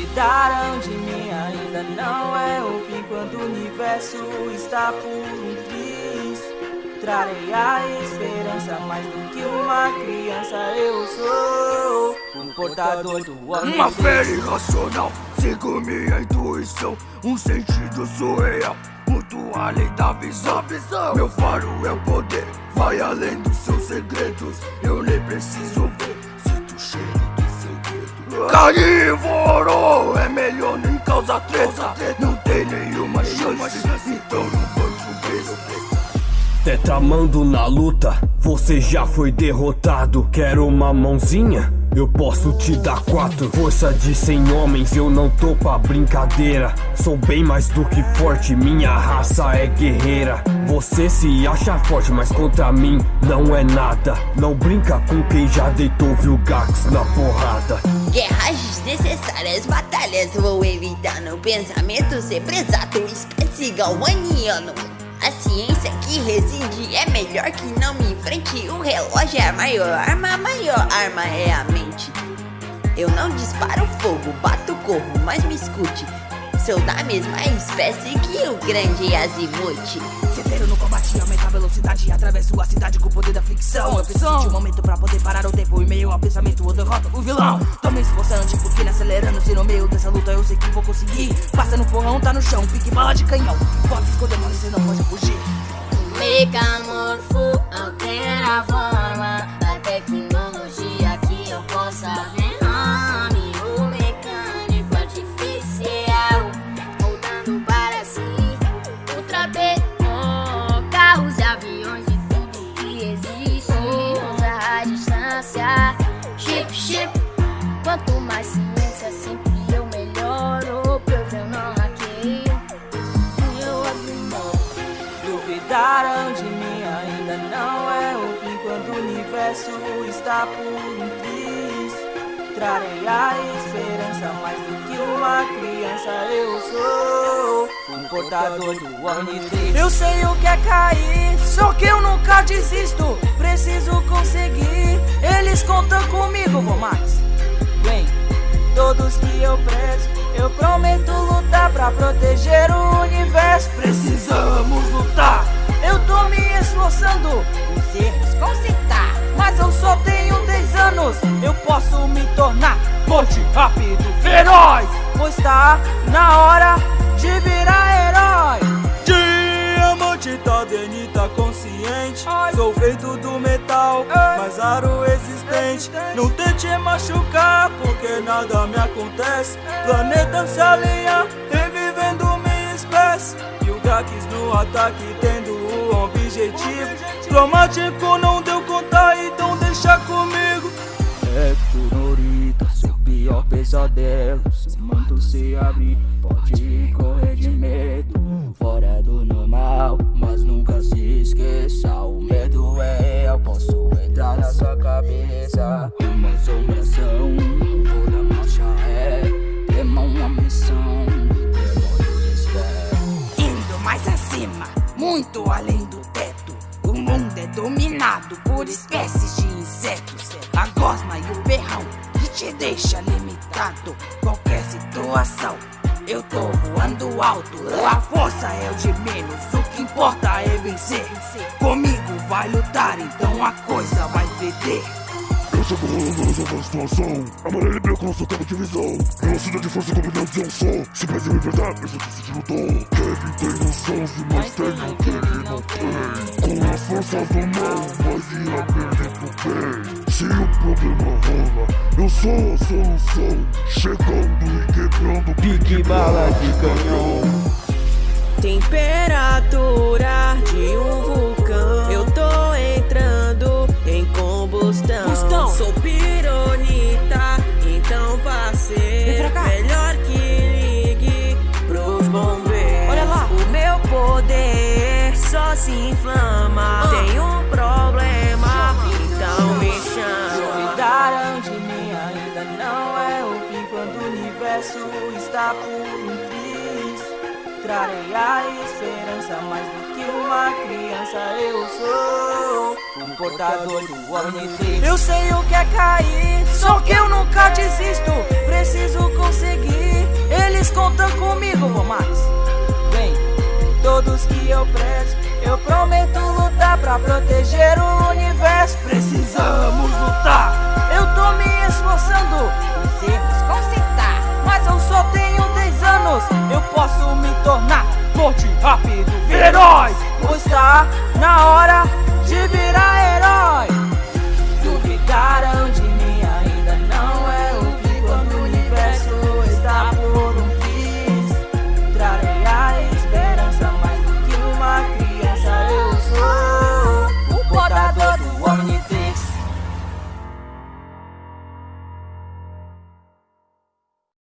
Duvidaram de mim, ainda não é o fim Quando o universo está por um triz Trarei a esperança mais do que uma criança Eu sou um portador do homem. Uma fé irracional, sigo minha intuição Um sentido surreal, muito além da visão. Meu faro é o poder, vai além dos seus segredos Eu nem preciso ver, sinto o cheiro Carnívoro é melhor nem causa treta. Não tem nenhuma chance, então não português Tetramando na luta, você já foi derrotado. Quero uma mãozinha? Eu posso te dar quatro. Força de cem homens, eu não tô pra brincadeira. Sou bem mais do que forte, minha raça é guerreira. Você se acha forte, mas contra mim não é nada. Não brinca com quem já deitou Vilgax na porrada Guerras desnecessárias, batalhas vou evitar No pensamento sempre exato, espécie galvaniano. A ciência que reside é melhor que não me enfrente O relógio é a maior arma, a maior arma é a mente. Eu não disparo fogo, bato corro, mas me escute Sou da mesma espécie que o grande Azimuth. Severo no combate, aumenta a velocidade Atravesso a cidade com o poder da fricção. Eu preciso de um momento pra poder parar o tempo. Em meio ao pensamento eu derroto o vilão. Tô me esforçando, porque acelerando. Se no meio dessa luta eu sei que vou conseguir. Passa no porrão, tá no chão, pique bala de canhão. Pode esconder, mas você não pode fugir. Metamorfo altera a forma Duvidaram de mim, ainda não é o fim. Quando o universo está por um triz Trarei a esperança. Mais do que uma criança Eu sou um portador do Omnitrix. Eu sei o que é cair, só que eu nunca desisto Preciso conseguir, eles contam comigo, vou Vem, todos que eu prezo Eu prometo lutar pra proteger o universo. Precisamos lutar. Eu tô me esforçando. Os erros consertar Mas eu só tenho 10 anos. Eu posso me tornar forte, rápido, feroz. Pois tá na hora de virar Tá vendo tá consciente. Sou feito do metal, mas aro existente Não tente machucar, porque nada me acontece. Planeta se alinha, revivendo minha espécie. E o Gax no ataque, tendo o objetivo. Cromático não deu conta, então deixa comigo. É por Norita, seu pior pesadelo. Seu manto se abrir, pode correr por espécies de insetos. A gosma e o berrão que te deixa limitado. Qualquer situação eu tô voando alto, a força é o de menos O que importa é vencer. Comigo vai lutar, então a coisa vai perder eu chego rolando, resolvo a situação. Amarelo e branco sou tempo de visão. Velocidade e força combinando só Se pede me verdade, eu sou de lutou Kevin tem noção, mas tem o que ele não tem. Com as forças do mal, perder pro bem Se o problema rola, eu sou a solução Chegando e quebrando Pique bala de canhão Temperatura de um vulcão Eu tô entrando em combustão Bustão. Sou pironita, então passei Melhor que ligue pros bombeiros Olha lá. O meu poder só se inflama Ah. Tem um por um triz Trarei a esperança mais do que uma criança Eu sou um portador do Omnitrix Eu sei o que é cair, só que eu nunca desisto Preciso conseguir conta comigo, Vomax. Vem, todos que eu prezo, eu prometo lutar pra proteger o universo. Precisamos lutar. Eu Pois tá na hora